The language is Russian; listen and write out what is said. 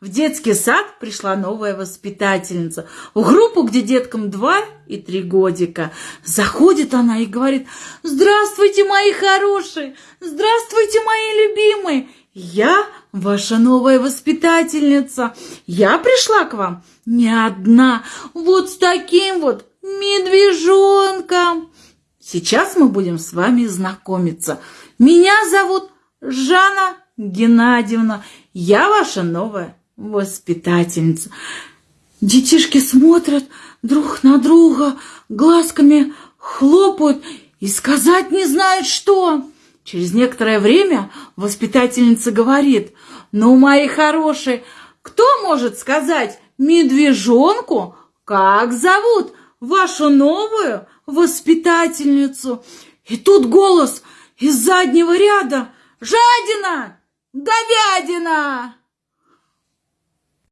В детский сад пришла новая воспитательница. В группу, где деткам два и три годика. Заходит она и говорит, «Здравствуйте, мои хорошие! Здравствуйте, мои любимые! Я ваша новая воспитательница. Я пришла к вам не одна, вот с таким вот медвежонком. Сейчас мы будем с вами знакомиться. Меня зовут Жанна Геннадьевна. Я ваша новая воспитательница. Детишки смотрят друг на друга, глазками хлопают и сказать не знают что. Через некоторое время воспитательница говорит, ну, мои хорошие, кто может сказать медвежонку, как зовут вашу новую воспитательницу? И тут голос из заднего ряда. Жадина! Говядина!